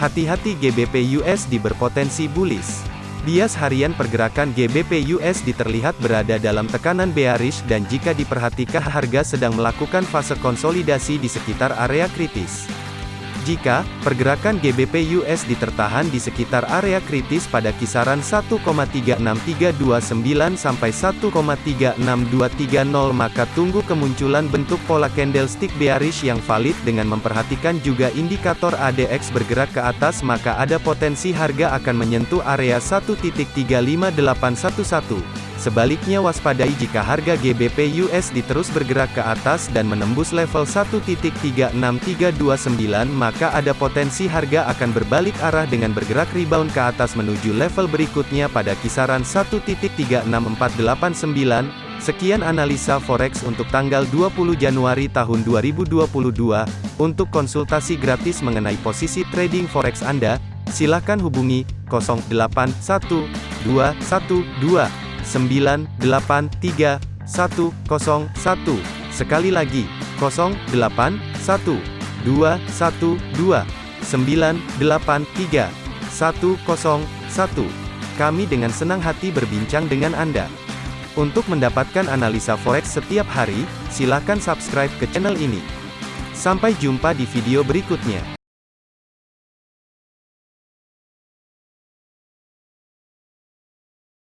Hati-hati GBP USD berpotensi bullish. Bias harian pergerakan GBP USD terlihat berada dalam tekanan bearish dan jika diperhatikan harga sedang melakukan fase konsolidasi di sekitar area kritis. Jika pergerakan GBP USD tertahan di sekitar area kritis pada kisaran 1,36329 sampai 1,36230 maka tunggu kemunculan bentuk pola candlestick bearish yang valid dengan memperhatikan juga indikator ADX bergerak ke atas maka ada potensi harga akan menyentuh area 1.35811. Sebaliknya waspadai jika harga GBP USD terus bergerak ke atas dan menembus level 1.36329 maka ada potensi harga akan berbalik arah dengan bergerak rebound ke atas menuju level berikutnya pada kisaran 1.36489. Sekian analisa forex untuk tanggal 20 Januari tahun 2022. Untuk konsultasi gratis mengenai posisi trading forex Anda, silakan hubungi 081212 983 101. Sekali lagi, 081 212 983 101. Kami dengan senang hati berbincang dengan Anda. Untuk mendapatkan analisa forex setiap hari, silakan subscribe ke channel ini. Sampai jumpa di video berikutnya.